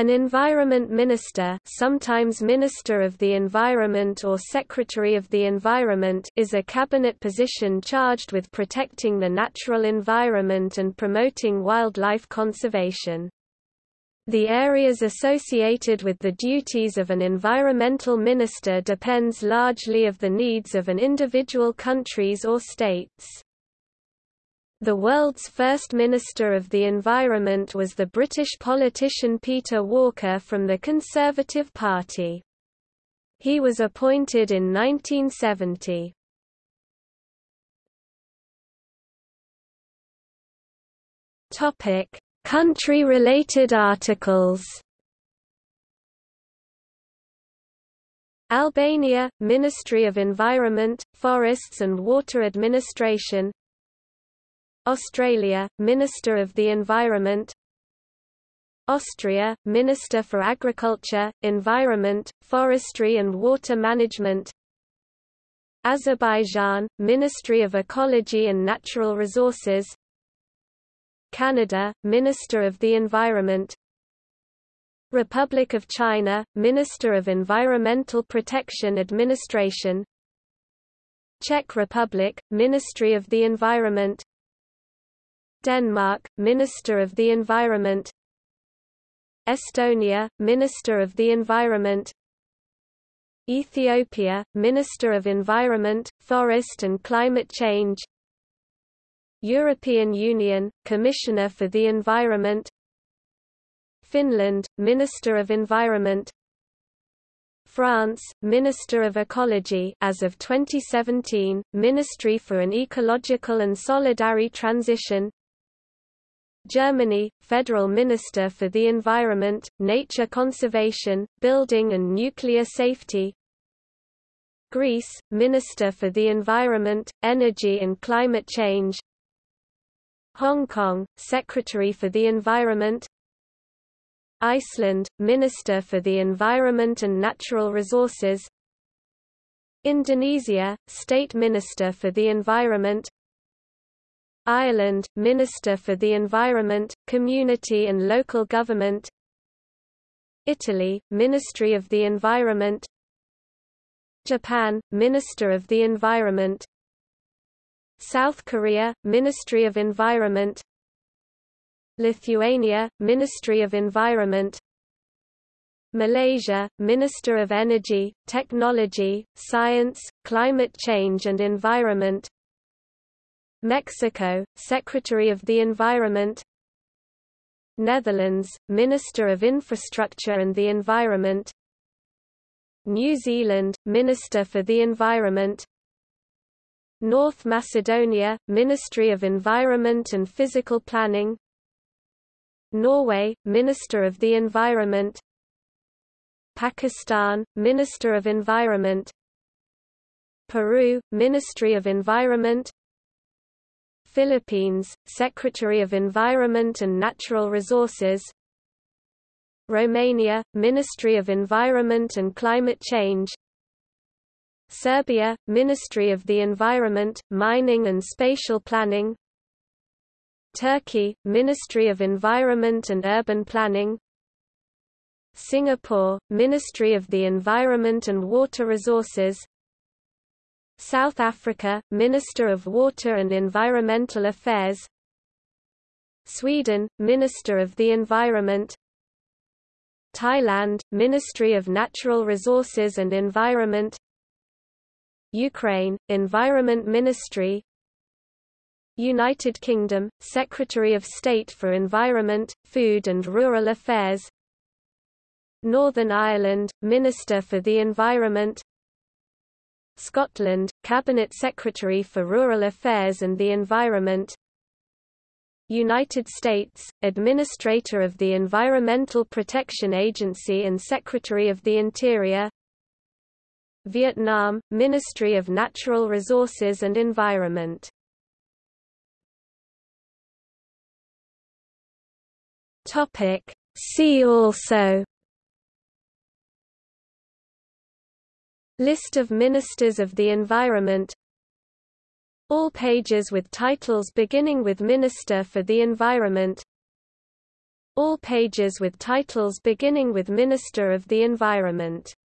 An Environment Minister sometimes Minister of the Environment or Secretary of the Environment is a cabinet position charged with protecting the natural environment and promoting wildlife conservation. The areas associated with the duties of an environmental minister depends largely of the needs of an individual countries or states. The world's first Minister of the Environment was the British politician Peter Walker from the Conservative Party. He was appointed in 1970. Topic: Country-related articles. Albania, Ministry of Environment, Forests and Water Administration Australia, Minister of the Environment. Austria, Minister for Agriculture, Environment, Forestry and Water Management. Azerbaijan, Ministry of Ecology and Natural Resources. Canada, Minister of the Environment. Republic of China, Minister of Environmental Protection Administration. Czech Republic, Ministry of the Environment Denmark, Minister of the Environment. Estonia, Minister of the Environment. Ethiopia, Minister of Environment, Forest and Climate Change. European Union, Commissioner for the Environment. Finland, Minister of Environment. France, Minister of Ecology as of 2017, Ministry for an Ecological and Solidary Transition Germany, Federal Minister for the Environment, Nature Conservation, Building and Nuclear Safety. Greece, Minister for the Environment, Energy and Climate Change. Hong Kong, Secretary for the Environment. Iceland, Minister for the Environment and Natural Resources. Indonesia, State Minister for the Environment Ireland, Minister for the Environment, Community and Local Government. Italy, Ministry of the Environment. Japan, Minister of the Environment. South Korea, Ministry of Environment. Lithuania, Ministry of Environment. Malaysia, Minister of Energy, Technology, Science, Climate Change and Environment Mexico, Secretary of the Environment. Netherlands, Minister of Infrastructure and the Environment. New Zealand, Minister for the Environment. North Macedonia, Ministry of Environment and Physical Planning. Norway, Minister of the Environment. Pakistan, Minister of Environment. Peru, Ministry of Environment Philippines, Secretary of Environment and Natural Resources Romania, Ministry of Environment and Climate Change Serbia, Ministry of the Environment, Mining and Spatial Planning Turkey, Ministry of Environment and Urban Planning Singapore, Ministry of the Environment and Water Resources South Africa, Minister of Water and Environmental Affairs. Sweden, Minister of the Environment. Thailand, Ministry of Natural Resources and Environment. Ukraine, Environment Ministry. United Kingdom, Secretary of State for Environment, Food and Rural Affairs. Northern Ireland, Minister for the Environment Scotland, Cabinet Secretary for Rural Affairs and the Environment. United States, Administrator of the Environmental Protection Agency and Secretary of the Interior. Vietnam, Ministry of Natural Resources and Environment. See also List of Ministers of the Environment. All pages with titles beginning with Minister for the Environment. All pages with titles beginning with Minister of the Environment